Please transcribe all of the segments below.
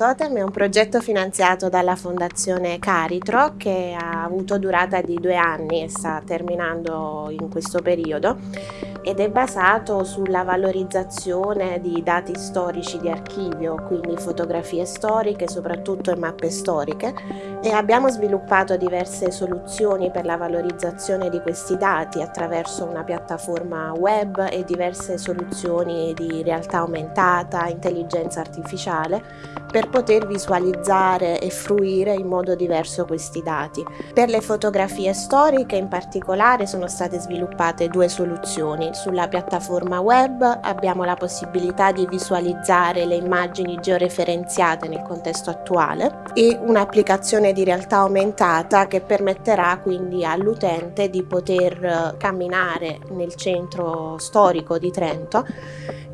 Totem è un progetto finanziato dalla Fondazione Caritro che ha avuto durata di due anni e sta terminando in questo periodo ed è basato sulla valorizzazione di dati storici di archivio, quindi fotografie storiche, soprattutto e mappe storiche e abbiamo sviluppato diverse soluzioni per la valorizzazione di questi dati attraverso una piattaforma web e diverse soluzioni di realtà aumentata, intelligenza artificiale per poter visualizzare e fruire in modo diverso questi dati. Per le fotografie storiche in particolare sono state sviluppate due soluzioni sulla piattaforma web abbiamo la possibilità di visualizzare le immagini georeferenziate nel contesto attuale e un'applicazione di realtà aumentata che permetterà quindi all'utente di poter eh, camminare nel centro storico di Trento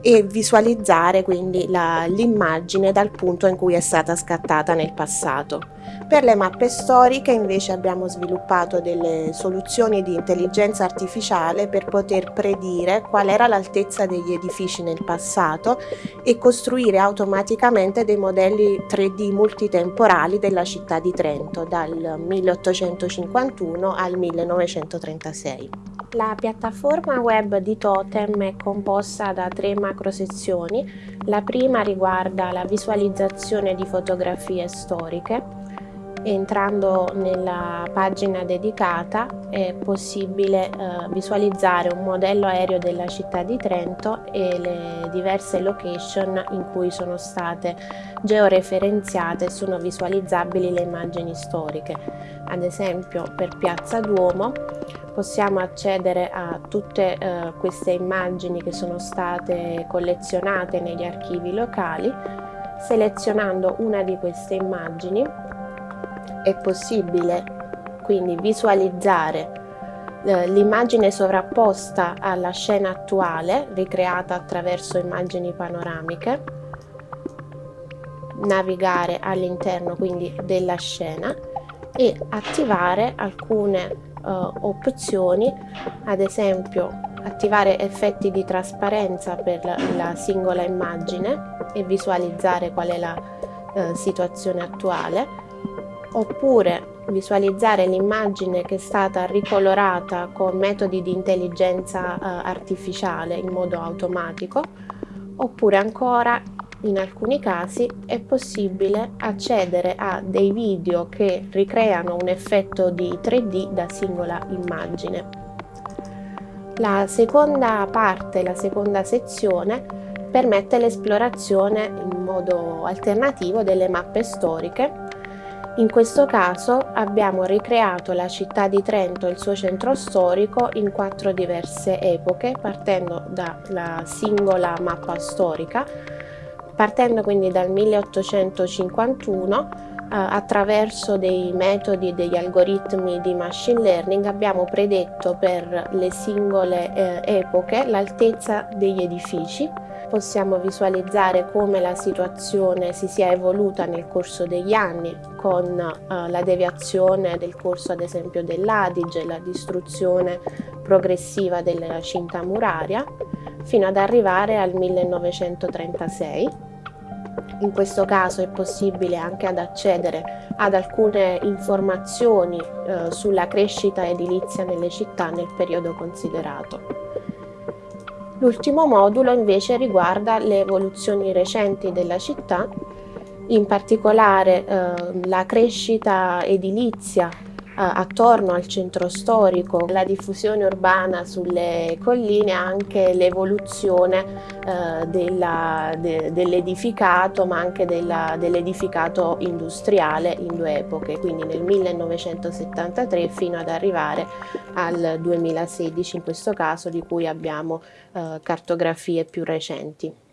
e visualizzare quindi l'immagine dal punto in cui è stata scattata nel passato. Per le mappe storiche invece abbiamo sviluppato delle soluzioni di intelligenza artificiale per poter predire qual era l'altezza degli edifici nel passato e costruire automaticamente dei modelli 3D multitemporali della città di Trento dal 1851 al 1936. La piattaforma web di Totem è composta da tre macrosezioni. La prima riguarda la visualizzazione di fotografie storiche. Entrando nella pagina dedicata è possibile eh, visualizzare un modello aereo della città di Trento e le diverse location in cui sono state georeferenziate e sono visualizzabili le immagini storiche. Ad esempio per Piazza Duomo possiamo accedere a tutte eh, queste immagini che sono state collezionate negli archivi locali selezionando una di queste immagini è possibile. Quindi visualizzare eh, l'immagine sovrapposta alla scena attuale ricreata attraverso immagini panoramiche navigare all'interno quindi della scena e attivare alcune uh, opzioni, ad esempio attivare effetti di trasparenza per la, la singola immagine e visualizzare qual è la uh, situazione attuale, oppure visualizzare l'immagine che è stata ricolorata con metodi di intelligenza uh, artificiale in modo automatico, oppure ancora in alcuni casi è possibile accedere a dei video che ricreano un effetto di 3D da singola immagine. La seconda parte, la seconda sezione, permette l'esplorazione in modo alternativo delle mappe storiche. In questo caso abbiamo ricreato la città di Trento e il suo centro storico in quattro diverse epoche, partendo dalla singola mappa storica Partendo quindi dal 1851 eh, attraverso dei metodi e degli algoritmi di machine learning abbiamo predetto per le singole eh, epoche l'altezza degli edifici. Possiamo visualizzare come la situazione si sia evoluta nel corso degli anni con eh, la deviazione del corso ad esempio dell'Adige, la distruzione progressiva della cinta muraria fino ad arrivare al 1936 in questo caso è possibile anche ad accedere ad alcune informazioni eh, sulla crescita edilizia nelle città nel periodo considerato. L'ultimo modulo invece riguarda le evoluzioni recenti della città, in particolare eh, la crescita edilizia attorno al centro storico, la diffusione urbana sulle colline, anche l'evoluzione eh, de, dell'edificato ma anche dell'edificato dell industriale in due epoche, quindi nel 1973 fino ad arrivare al 2016 in questo caso di cui abbiamo eh, cartografie più recenti.